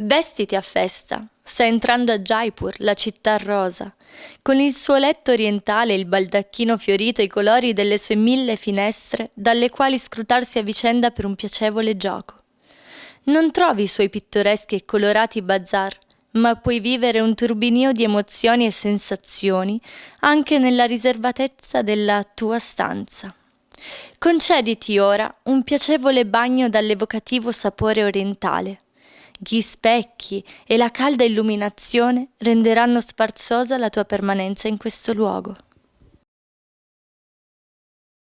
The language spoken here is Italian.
Vestiti a festa. Sta entrando a Jaipur, la città rosa, con il suo letto orientale e il baldacchino fiorito e i colori delle sue mille finestre, dalle quali scrutarsi a vicenda per un piacevole gioco. Non trovi i suoi pittoreschi e colorati bazar, ma puoi vivere un turbinio di emozioni e sensazioni anche nella riservatezza della tua stanza. Concediti ora un piacevole bagno dall'evocativo sapore orientale gli specchi e la calda illuminazione renderanno sfarzosa la tua permanenza in questo luogo.